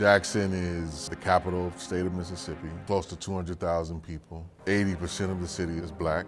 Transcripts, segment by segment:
Jackson is the capital of the state of Mississippi, close to 200,000 people. 80% of the city is black,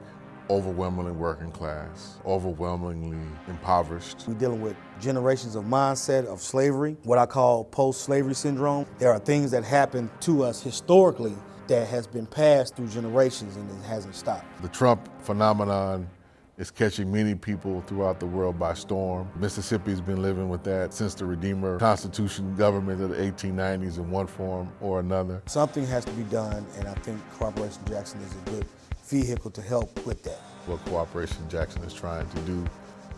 overwhelmingly working class, overwhelmingly impoverished. We're dealing with generations of mindset of slavery, what I call post-slavery syndrome. There are things that happen to us historically that has been passed through generations and it hasn't stopped. The Trump phenomenon is catching many people throughout the world by storm. Mississippi's been living with that since the Redeemer Constitution government of the 1890s in one form or another. Something has to be done, and I think Cooperation Jackson is a good vehicle to help with that. What Cooperation Jackson is trying to do,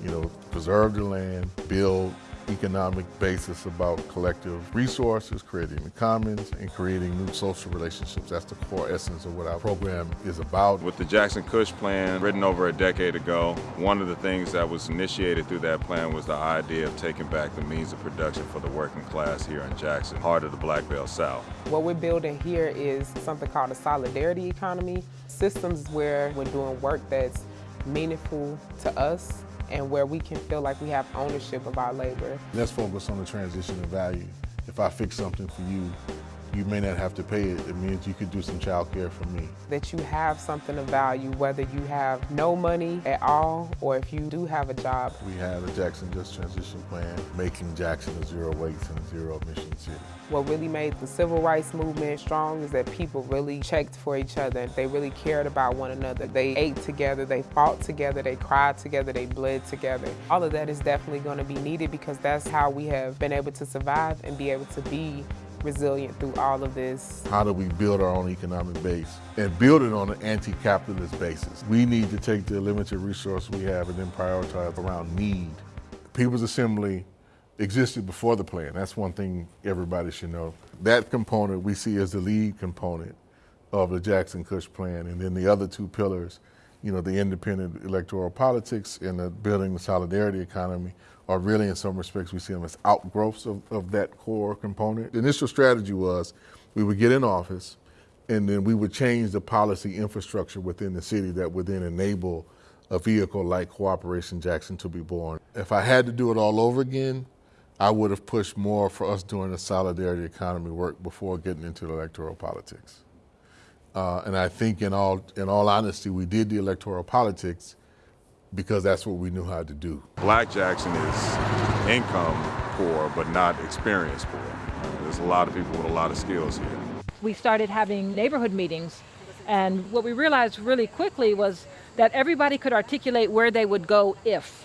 you know, preserve the land, build economic basis about collective resources, creating the commons, and creating new social relationships. That's the core essence of what our program is about. With the Jackson Kush plan, written over a decade ago, one of the things that was initiated through that plan was the idea of taking back the means of production for the working class here in Jackson, heart of the Black Belt South. What we're building here is something called a solidarity economy, systems where we're doing work that's meaningful to us and where we can feel like we have ownership of our labor. Let's focus on the transition of value. If I fix something for you, you may not have to pay it. It means you could do some child care for me. That you have something of value, whether you have no money at all or if you do have a job. We have a Jackson Just Transition Plan, making Jackson a zero waste and zero emission city. What really made the civil rights movement strong is that people really checked for each other. They really cared about one another. They ate together, they fought together, they cried together, they bled together. All of that is definitely going to be needed because that's how we have been able to survive and be able to be resilient through all of this. How do we build our own economic base and build it on an anti-capitalist basis? We need to take the limited resource we have and then prioritize around need. People's Assembly existed before the plan. That's one thing everybody should know. That component we see as the lead component of the Jackson Kush plan. And then the other two pillars, you know, the independent electoral politics and the building the solidarity economy are really in some respects we see them as outgrowths of, of that core component. The initial strategy was we would get in office and then we would change the policy infrastructure within the city that would then enable a vehicle like Cooperation Jackson to be born. If I had to do it all over again, I would have pushed more for us doing the solidarity economy work before getting into electoral politics. Uh, and I think in all, in all honesty, we did the electoral politics because that's what we knew how to do. Black Jackson is income poor, but not experience poor. There's a lot of people with a lot of skills here. We started having neighborhood meetings, and what we realized really quickly was that everybody could articulate where they would go if.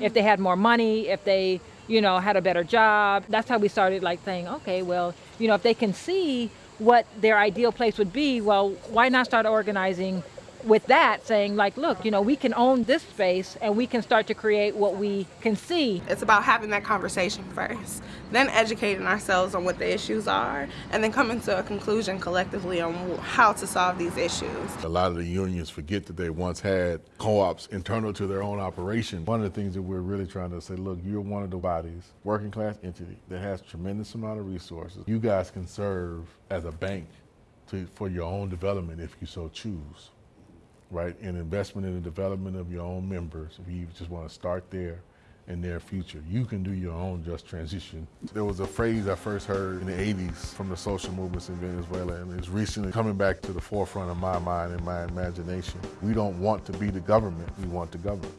If they had more money, if they, you know, had a better job. That's how we started like saying, okay, well, you know, if they can see what their ideal place would be, well, why not start organizing with that saying like look you know we can own this space and we can start to create what we can see. It's about having that conversation first then educating ourselves on what the issues are and then coming to a conclusion collectively on how to solve these issues. A lot of the unions forget that they once had co-ops internal to their own operation. One of the things that we're really trying to say look you're one of the bodies working class entity that has tremendous amount of resources. You guys can serve as a bank to, for your own development if you so choose right? And investment in the development of your own members. You just want to start there in their future, you can do your own just transition. There was a phrase I first heard in the 80s from the social movements in Venezuela, and it's recently coming back to the forefront of my mind and my imagination. We don't want to be the government, we want the government.